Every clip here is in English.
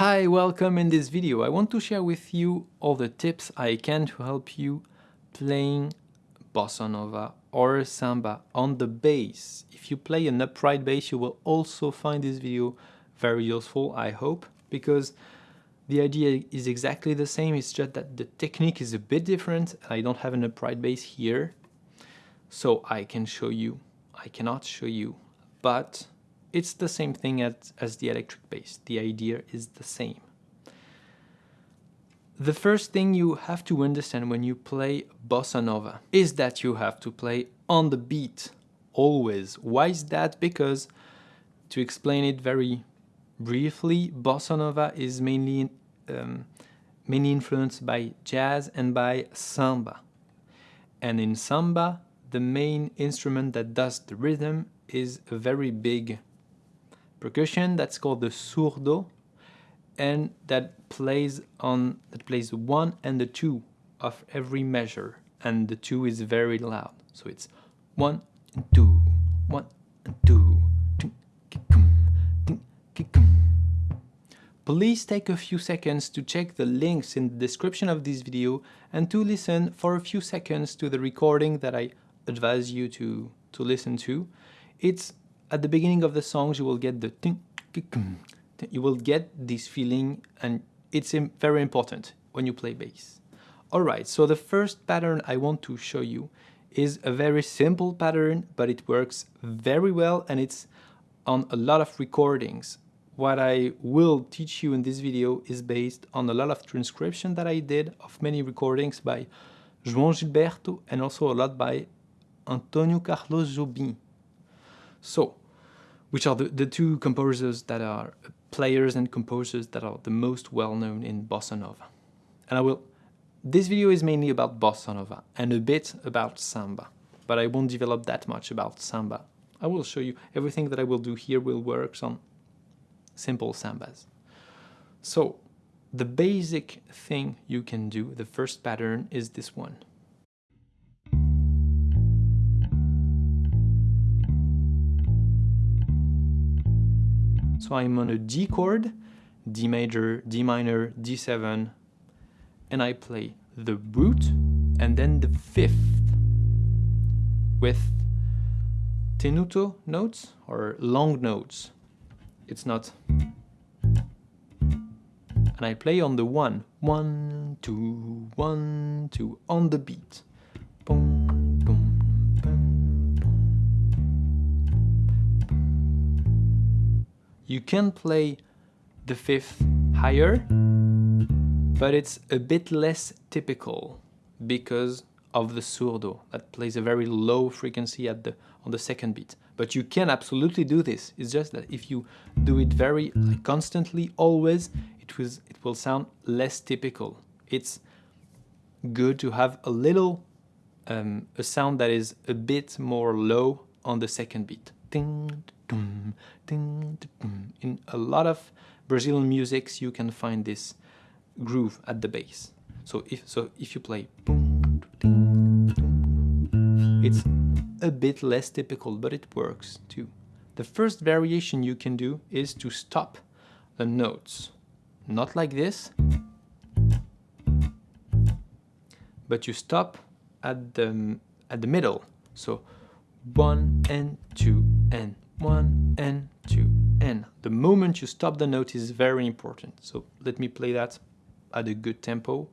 Hi, welcome in this video. I want to share with you all the tips I can to help you playing bossa nova or samba on the bass. If you play an upright bass, you will also find this video very useful, I hope, because the idea is exactly the same, it's just that the technique is a bit different. I don't have an upright bass here, so I can show you. I cannot show you, but it's the same thing as, as the electric bass. The idea is the same. The first thing you have to understand when you play bossa nova is that you have to play on the beat, always. Why is that? Because, to explain it very briefly, bossa nova is mainly, um, mainly influenced by jazz and by samba. And in samba, the main instrument that does the rhythm is a very big percussion that's called the surdo and that plays on that plays one and the two of every measure and the two is very loud so it's one and two one and two Please take a few seconds to check the links in the description of this video and to listen for a few seconds to the recording that I advise you to, to listen to. It's at the beginning of the songs you will get the you will get this feeling and it's very important when you play bass. Alright, so the first pattern I want to show you is a very simple pattern, but it works very well and it's on a lot of recordings. What I will teach you in this video is based on a lot of transcription that I did of many recordings by João Gilberto and also a lot by Antonio Carlos Jobim. So, which are the, the two composers that are players and composers that are the most well known in bossa nova. And I will this video is mainly about bossa nova and a bit about samba, but I won't develop that much about samba. I will show you everything that I will do here will work on simple sambas. So the basic thing you can do, the first pattern is this one. So I'm on a D chord, D major, D minor, D7, and I play the root and then the fifth with tenuto notes or long notes. It's not. And I play on the one, one, two, one, two, on the beat. Boom, You can play the fifth higher, but it's a bit less typical because of the surdo that plays a very low frequency at the on the second beat. But you can absolutely do this. It's just that if you do it very like, constantly, always, it it will sound less typical. It's good to have a little um, a sound that is a bit more low on the second beat. Ding, in a lot of Brazilian musics, you can find this groove at the bass. So if so, if you play, it's a bit less typical, but it works too. The first variation you can do is to stop the notes, not like this, but you stop at the at the middle. So one and two and one and two and the moment you stop the note is very important so let me play that at a good tempo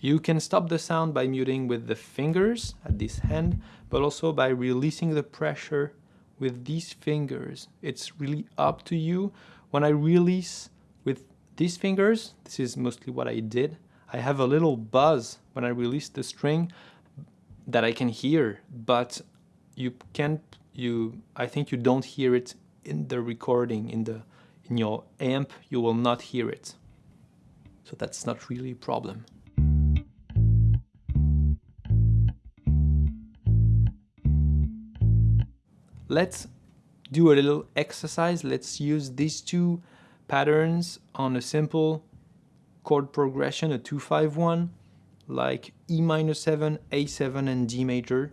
You can stop the sound by muting with the fingers at this hand, but also by releasing the pressure with these fingers. It's really up to you. When I release these fingers, this is mostly what I did, I have a little buzz when I release the string that I can hear, but you can't, you, I think you don't hear it in the recording, in the, in your amp, you will not hear it. So that's not really a problem. Let's do a little exercise. Let's use these two patterns on a simple chord progression, a 2-5-1, like E minor 7, A7 and D major.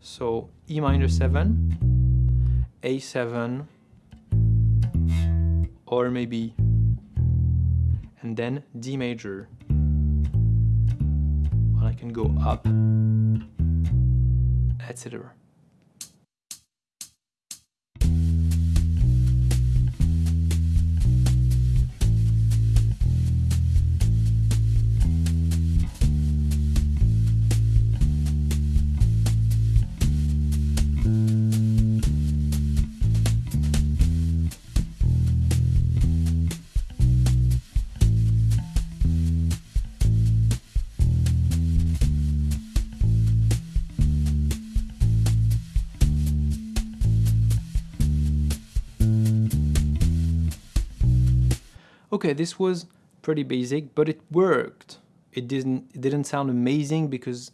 So E minor 7, A7, or maybe, and then D major. Well, I can go up, etc. Okay, this was pretty basic, but it worked. It didn't it didn't sound amazing because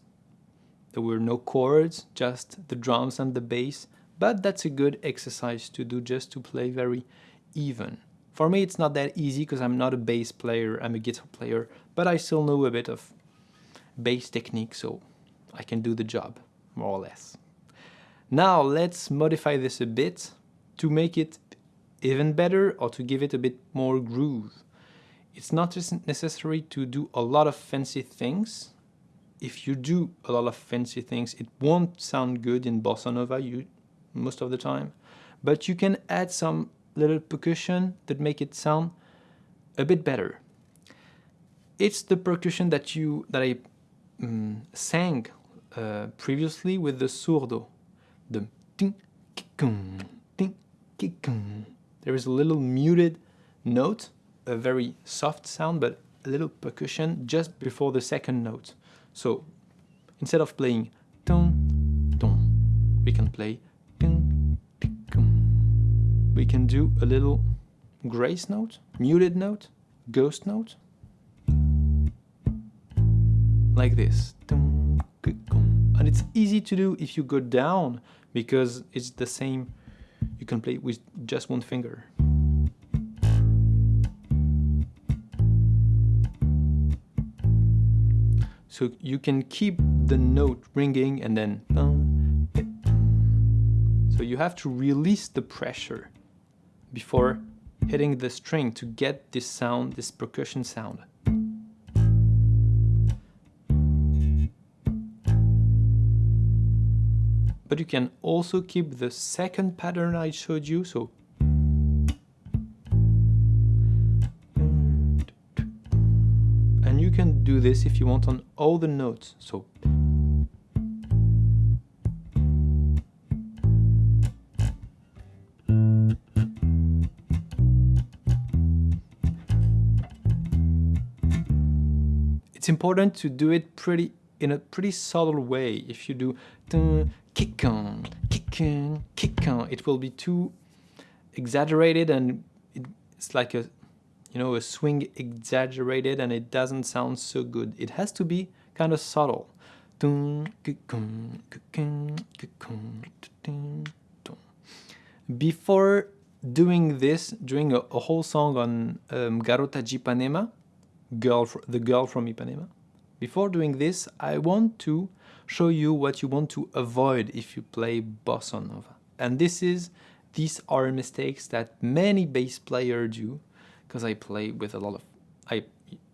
there were no chords, just the drums and the bass, but that's a good exercise to do just to play very even. For me it's not that easy because I'm not a bass player, I'm a guitar player, but I still know a bit of bass technique so I can do the job, more or less. Now let's modify this a bit to make it even better or to give it a bit more groove. It's not necessary to do a lot of fancy things. If you do a lot of fancy things, it won't sound good in bossa nova you, most of the time. But you can add some little percussion that make it sound a bit better. It's the percussion that you that I um, sang uh, previously with the surdo, the ting, kikung, ting, kikung. There is a little muted note, a very soft sound, but a little percussion just before the second note. So instead of playing dun, dun, we can play. We can do a little grace note, muted note, ghost note, like this. And it's easy to do if you go down because it's the same you can play with just one finger. So you can keep the note ringing and then so you have to release the pressure before hitting the string to get this sound, this percussion sound. But you can also keep the second pattern I showed you so. And you can do this if you want on all the notes so. It's important to do it pretty in a pretty subtle way. If you do kick on, kick on, kick on. It will be too exaggerated and it's like a, you know, a swing exaggerated and it doesn't sound so good. It has to be kind of subtle. Before doing this, doing a, a whole song on um, Garota de Ipanema, girl, the girl from Ipanema, before doing this, I want to show you what you want to avoid if you play bossa nova. And this is these are mistakes that many bass players do because I play with a lot of I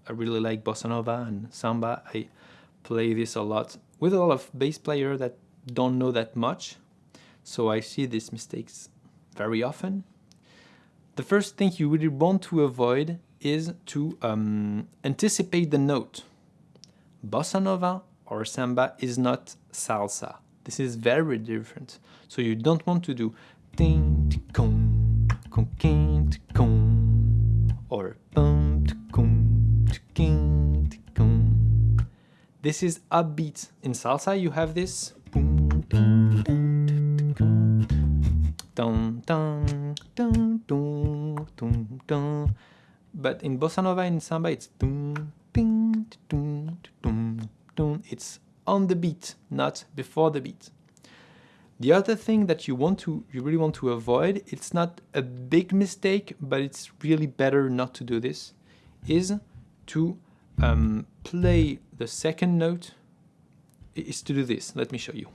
I really like bossa nova and samba. I play this a lot with a lot of bass players that don't know that much. So I see these mistakes very often. The first thing you really want to avoid is to um, anticipate the note. Bossa nova or samba is not salsa. This is very different. So you don't want to do ding kong kong kong or bum kong kong. This is upbeat. In salsa you have this. But in bossa nova and samba it's ding dun dun it's on the beat, not before the beat. The other thing that you want to, you really want to avoid, it's not a big mistake, but it's really better not to do this, is to um, play the second note, is to do this. Let me show you.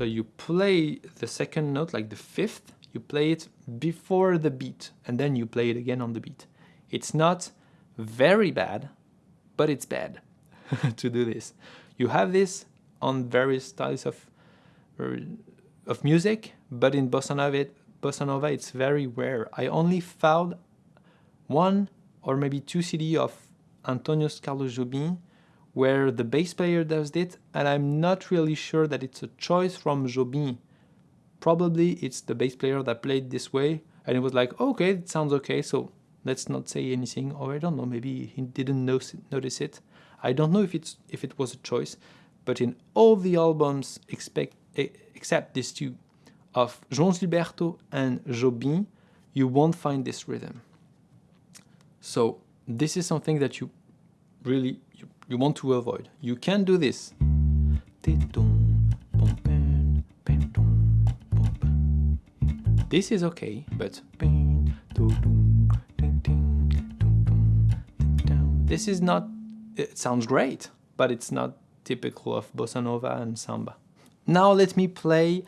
So you play the second note, like the fifth, you play it before the beat, and then you play it again on the beat. It's not very bad, but it's bad to do this. You have this on various styles of uh, of music, but in bossa nova, bossa nova it's very rare. I only found one or maybe two CD of Antonio Carlos Jobim where the bass player does it and I'm not really sure that it's a choice from Jobim. Probably it's the bass player that played this way and it was like, okay, it sounds okay, so let's not say anything, or I don't know, maybe he didn't notice it. I don't know if it's if it was a choice, but in all the albums expect, except these two, of João Gilberto and Jobim, you won't find this rhythm. So this is something that you really you, you want to avoid. You can do this. This is okay, but this is not, it sounds great, but it's not typical of bossa nova and samba. Now let me play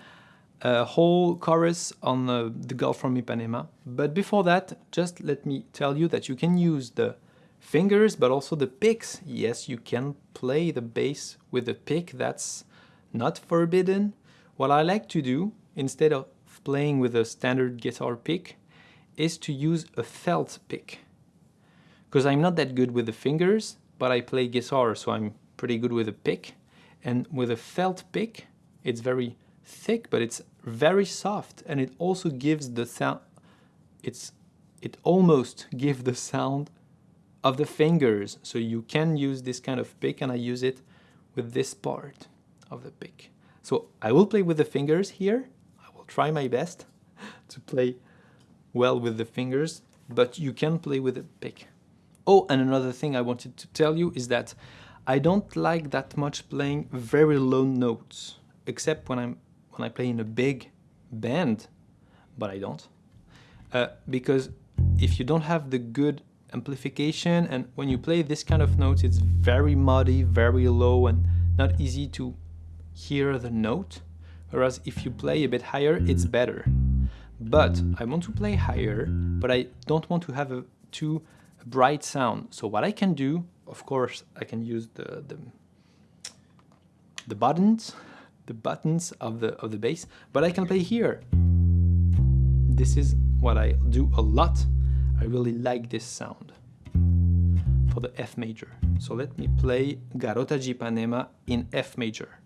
a whole chorus on uh, the Girl from Ipanema. But before that, just let me tell you that you can use the fingers, but also the picks. Yes, you can play the bass with a pick, that's not forbidden. What I like to do, instead of playing with a standard guitar pick, is to use a felt pick. Because I'm not that good with the fingers, but I play guitar, so I'm pretty good with a pick. And with a felt pick, it's very thick, but it's very soft and it also gives the sound, it's, it almost gives the sound of the fingers. So you can use this kind of pick and I use it with this part of the pick. So I will play with the fingers here. I will try my best to play well with the fingers, but you can play with a pick. Oh, and another thing I wanted to tell you is that I don't like that much playing very low notes, except when I'm when I play in a big band, but I don't. Uh, because if you don't have the good amplification and when you play this kind of notes, it's very muddy, very low and not easy to hear the note. Whereas if you play a bit higher, mm. it's better. But I want to play higher, but I don't want to have a too bright sound. So what I can do, of course, I can use the, the, the buttons the buttons of the, of the bass, but I can play here. This is what I do a lot. I really like this sound for the F major. So let me play Garota de Ipanema in F major.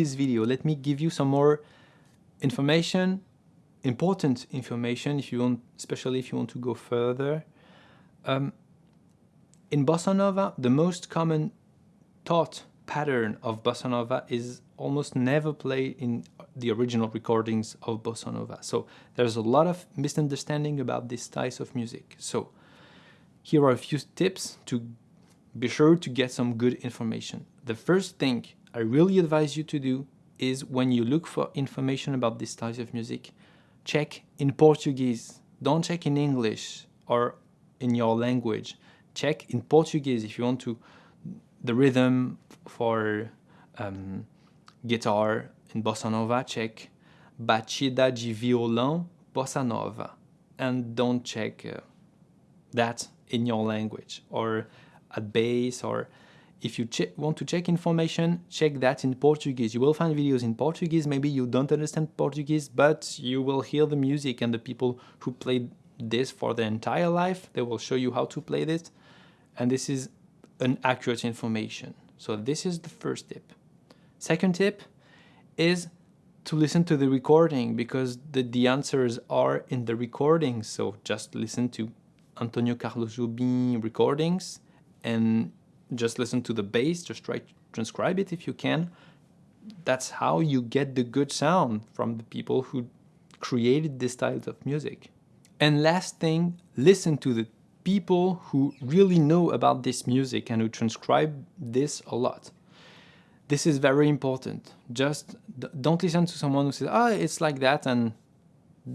This video, let me give you some more information, important information, if you want, especially if you want to go further. Um, in Bossa Nova, the most common thought pattern of Bossa Nova is almost never played in the original recordings of Bossa Nova. So there's a lot of misunderstanding about these styles of music. So here are a few tips to be sure to get some good information. The first thing I really advise you to do is when you look for information about these styles of music, check in Portuguese. Don't check in English or in your language. Check in Portuguese if you want to the rhythm for um, guitar in bossa nova. Check batida de violão bossa nova, and don't check uh, that in your language or at base or if you want to check information, check that in Portuguese. You will find videos in Portuguese. Maybe you don't understand Portuguese, but you will hear the music and the people who played this for their entire life. They will show you how to play this. And this is an accurate information. So this is the first tip. Second tip is to listen to the recording because the, the answers are in the recording. So just listen to Antonio Carlos Jobim recordings and just listen to the bass, just try to transcribe it if you can. That's how you get the good sound from the people who created this style of music. And last thing, listen to the people who really know about this music and who transcribe this a lot. This is very important. Just don't listen to someone who says, oh, it's like that and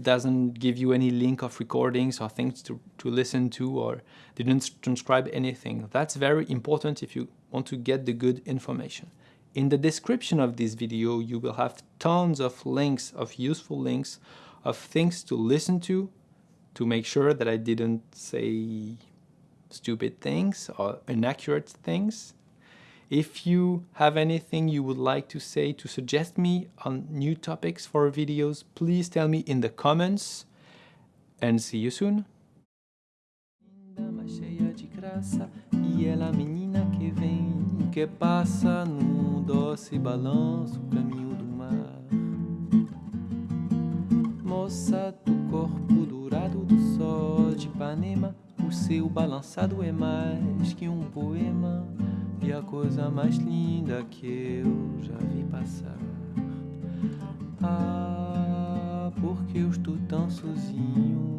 doesn't give you any link of recordings or things to, to listen to or didn't transcribe anything. That's very important if you want to get the good information. In the description of this video, you will have tons of links, of useful links, of things to listen to, to make sure that I didn't say stupid things or inaccurate things. If you have anything you would like to say to suggest me on new topics for videos, please tell me in the comments and see you soon. Moça do corpo dourado do sol de Ipanema, o seu balançado é mais que um poema. E a coisa mais linda que eu já vi passar. Ah, porque eu estou tão sozinho.